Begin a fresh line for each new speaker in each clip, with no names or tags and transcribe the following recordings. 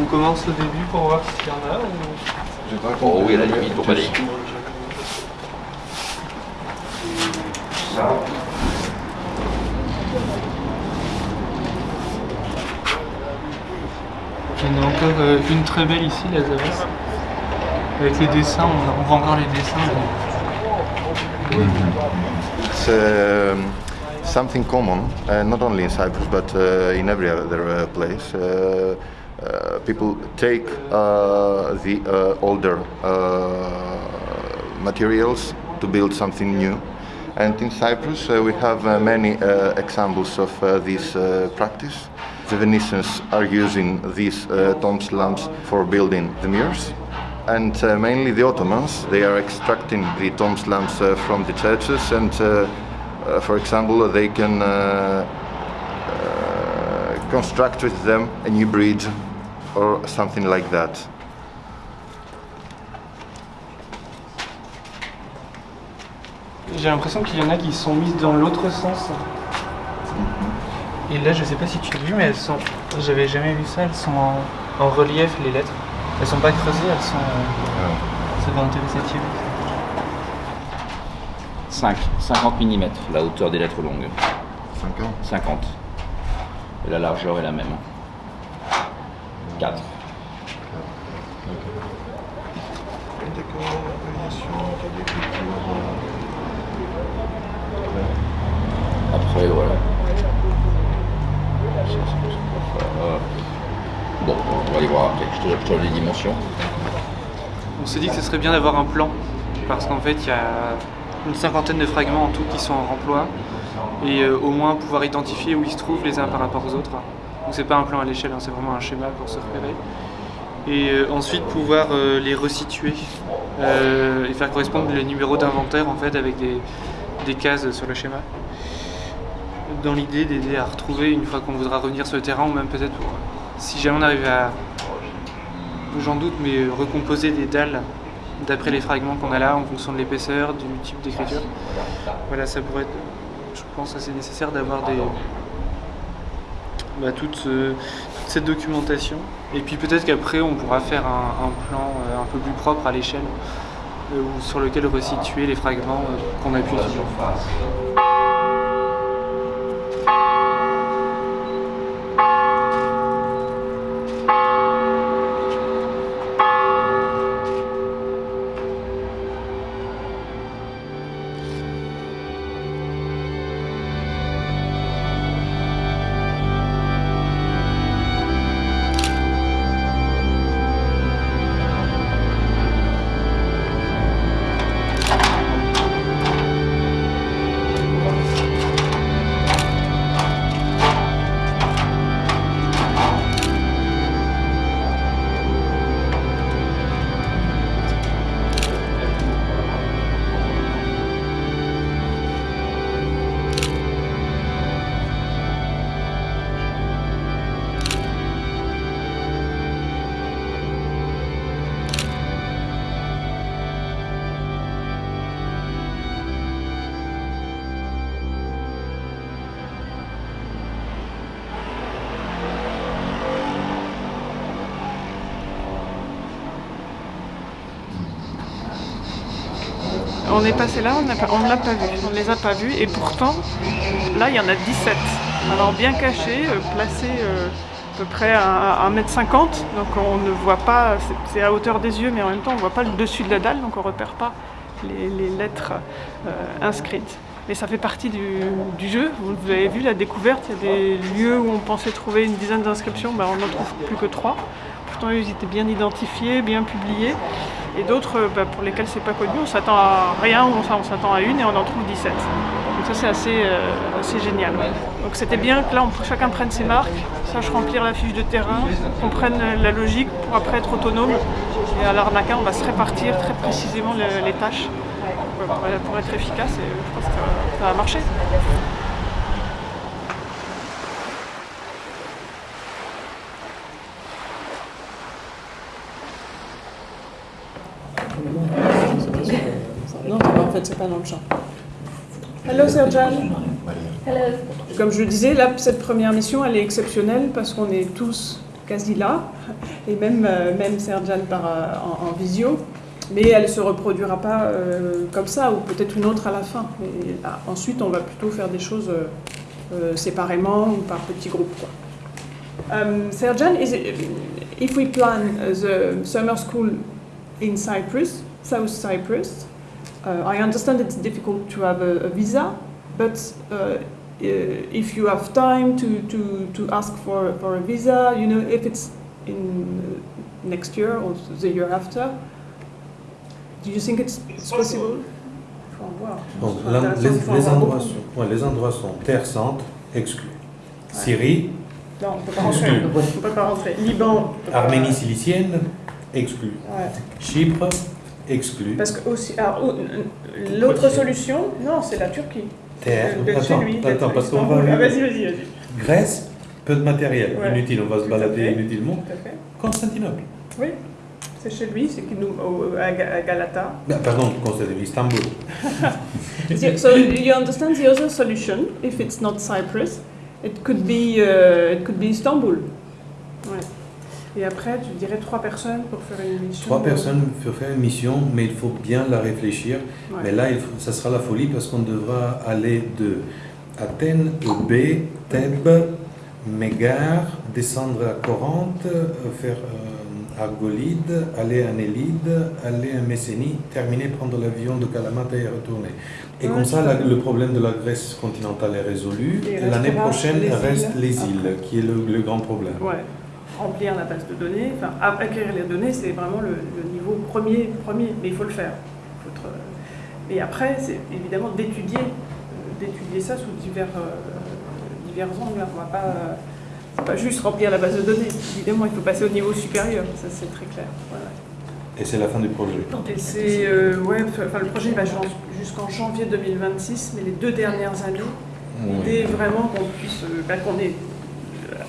On commence au début pour voir s'il y en a ou...
Pas oh oui, à la limite, pour pas les... Ça.
Il y en a encore euh, une très belle ici, la Zavas. Avec les dessins, on, voit encore les dessins. mais-
It's um, something common, uh, not only in Cyprus but uh, in every other uh, place. Uh, uh, people take uh, the uh, older uh, materials to build something new. And in Cyprus, uh, we have uh, many uh, examples of uh, this uh, practice. The Venetians are using these uh, tomb slabs for building the mirrors. And uh, mainly the Ottomans, they are extracting the tomb slabs uh, from the churches and, uh, uh, for example, they can uh, uh, construct with them a new bridge or something like that.
J'ai l'impression qu'il y en a qui sont mises dans l'autre sens. Et là, je sais pas si tu as vu, mais elles sont. J'avais jamais vu ça. Elles sont en, en relief, les lettres. Elles sont pas creusées, elles sont. euh, Ça va intéresser Thierry.
5, 50 mm, la hauteur des lettres longues.
50
50. Et la largeur est la même. 4. Après, voilà. Ça, ça, ça, euh, Bon, on va aller voir après.
On s'est dit que ce serait bien d'avoir un plan. Parce qu'en fait, il y a une cinquantaine de fragments en tout qui sont en remploi. Et euh, au moins pouvoir identifier où ils se trouvent les uns par rapport aux autres. Donc c'est pas un plan à l'échelle, hein, c'est vraiment un schéma pour se repérer. Et euh, ensuite pouvoir euh, les resituer et faire correspondre les numéros d'inventaire en fait avec des, cases sur le schéma. Dans l'idée d'aider à retrouver une fois qu'on voudra revenir sur le terrain ou même peut-être si jamais on arrive à, j'en doute, mais euh, recomposer des dalles d'après les fragments qu'on a là en fonction de l'épaisseur, du type d'écriture. Voilà, ça pourrait être, je pense, assez nécessaire d'avoir des, bah, toute, toute cette documentation. Et puis peut-être qu'après on pourra faire un, plan euh, un peu plus propre à l'échelle, euh, sur lequel resituer les fragments euh, qu'on a pu étudier.
On est passé là, on ne l'a pas vu, on ne les a pas vus et pourtant là il y en a 17. Alors bien cachés, euh, placés euh, à peu près à 1m50, donc on ne voit pas, c'est- à hauteur des yeux mais en même temps on ne voit pas le dessus de la dalle donc on ne repère pas les, lettres euh, inscrites. Mais ça fait partie du, du jeu, vous avez vu la découverte, il y a des lieux où on pensait trouver une dizaine d'inscriptions, ben, on n'en trouve plus que trois. Pourtant ils étaient bien identifiés, bien publiés. Et d'autres euh, bah, pour lesquels c'est pas connu, on s'attend à rien, on s'attend à une et on en trouve 17. Donc ça c'est assez, euh, assez génial. Donc c'était bien que là chacun prenne ses marques, sache remplir la fiche de terrain, comprenne la logique pour après être autonome. Et à l'arnaquin on va se répartir très précisément le- les tâches pour, pour- pour être efficace et je pense que ça va marcher. Non, en fait, c'est pas dans le champ. Hello Serjan. Comme je le disais, là, cette première mission, elle est exceptionnelle parce qu'on est tous quasi là. et même, euh, même Serjan par, euh, en, en visio. Mais elle ne se reproduira pas euh, comme ça, ou peut-être une autre à la fin. Et, ah, ensuite, on va plutôt faire des choses euh, séparément ou par petits groupes. Quoi. Um, Serjan, is it, if we plan uh, the summer school in Cyprus, South Cyprus, I understand it's difficult to have a, a visa, but uh, uh, if you have time to, to, to ask for, for a visa, you know, if it's in uh, next year or the year after, do you think it's, it's possible?
Donc, les,
il faut en
les
voir
endroits sont, ouais, les endroits sont Terre Sainte, exclus. Syrie,
Non, on ne peut pas rentrer. On peut pas rentrer. Liban. peut pas-
Arménie cilicienne, exclus.
Ouais.
Chypre, exclu.
Parce que aussi, alors, ou- l'autre solution, non, c'est la Turquie.
Terre,
D'être chez
attends,
lui, d'être
attends, parce qu'on va...
Ah, vas-y, vas-y, vas-y.
Grèce, peu de matériel,
Ouais.
inutile, on va se
Tout
balader
fait.
inutilement.
Tout à fait.
Constantinople.
Oui, c'est chez lui, c'est qu'il nous à Ga- à Galata.
Ah, pardon, Constantinople, Istanbul.
So you understand the other solution? If it's not Cyprus, it could be uh, it could be Istanbul. Et après, tu dirais trois personnes pour faire une mission.
Trois personnes pour faire une mission, mais il faut bien la réfléchir.
Ouais.
Mais là, il faut- ça sera la folie parce qu'on devra aller de Athènes, Eubée, Thèbes, Mégare, descendre à Corinthe, euh, faire euh, Argolide, aller à Nélide, aller à Messénie, terminer, prendre l'avion de Kalamata et retourner. Et
Ouais,
comme ça, la- le problème de la Grèce continentale est résolu. L'année prochaine,
les
reste
îles
les îles, qui est le, le grand problème.
Ouais. Remplir la base de données, enfin acquérir les données, c'est vraiment le, le niveau premier, premier, mais il faut le faire. Faut être, euh, Et après, c'est évidemment d'étudier, euh, d'étudier ça sous divers, euh, divers angles. On va pas, euh, pas juste remplir la base de données. Évidemment, il faut passer au niveau supérieur, ça c'est très clair. Voilà.
Et c'est la fin du projet.
Et c'est, euh, ouais, enfin le projet va jusqu'en janvier 2026, mais les deux dernières années, L'idée est vraiment qu'on puisse, euh, bah, qu'on ait euh,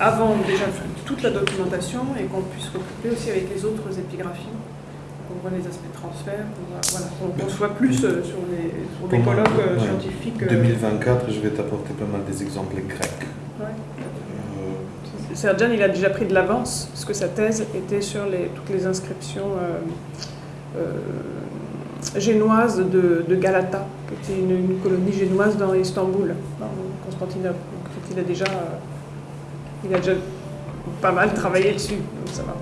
avant déjà toute la documentation et qu'on puisse recouper aussi avec les autres épigraphies, qu'on voit les aspects de transfert, qu'on voilà, qu'on qu'on soit plus euh, sur des, sur des colloques euh,
ouais.
scientifiques. euh,
2024, je vais t'apporter pas mal des exemples grecs.
ouais.
Euh,
Serjan, il a déjà pris de l'avance, parce que sa thèse était sur les, toutes les inscriptions euh, euh, génoises de, de Galata, qui était une, une colonie génoise dans Istanbul, dans Constantinople. Donc, il a déjà, euh, il a déjà pas mal travaillé dessus, donc ça va.